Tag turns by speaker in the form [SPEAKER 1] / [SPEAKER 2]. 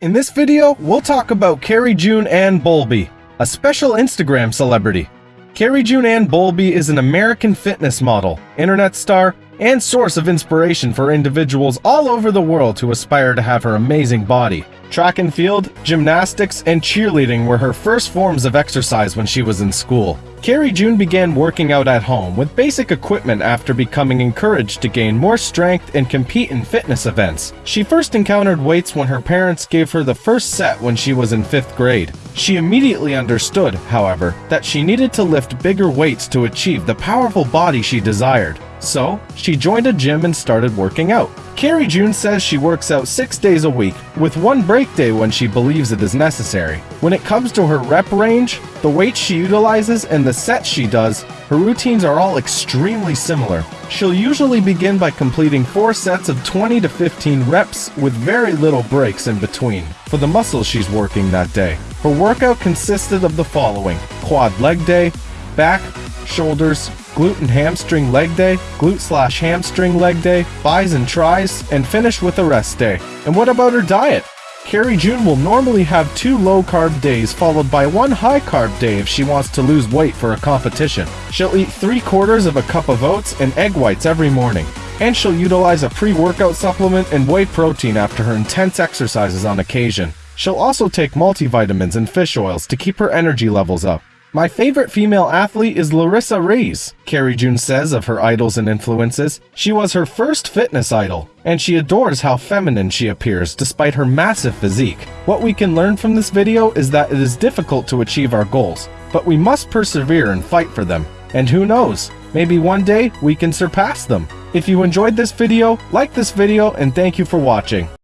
[SPEAKER 1] In this video, we'll talk about Carrie June Ann Bowlby, a special Instagram celebrity. Carrie June Ann Bowlby is an American fitness model, internet star, and source of inspiration for individuals all over the world who aspire to have her amazing body. Track and field, gymnastics, and cheerleading were her first forms of exercise when she was in school. Carrie June began working out at home with basic equipment after becoming encouraged to gain more strength and compete in fitness events. She first encountered weights when her parents gave her the first set when she was in 5th grade. She immediately understood, however, that she needed to lift bigger weights to achieve the powerful body she desired. So, she joined a gym and started working out. Carrie June says she works out six days a week, with one break day when she believes it is necessary. When it comes to her rep range, the weights she utilizes, and the sets she does, her routines are all extremely similar. She'll usually begin by completing 4 sets of 20 to 15 reps with very little breaks in between for the muscles she's working that day. Her workout consisted of the following quad leg day, back, shoulders, glute and hamstring leg day, glute slash hamstring leg day, bis and tris, and finish with a rest day. And what about her diet? Carrie June will normally have two low-carb days followed by one high-carb day if she wants to lose weight for a competition. She'll eat three quarters of a cup of oats and egg whites every morning. And she'll utilize a pre-workout supplement and whey protein after her intense exercises on occasion. She'll also take multivitamins and fish oils to keep her energy levels up. My favorite female athlete is Larissa Reyes, Carrie June says of her idols and influences. She was her first fitness idol, and she adores how feminine she appears despite her massive physique. What we can learn from this video is that it is difficult to achieve our goals, but we must persevere and fight for them. And who knows, maybe one day we can surpass them. If you enjoyed this video, like this video and thank you for watching.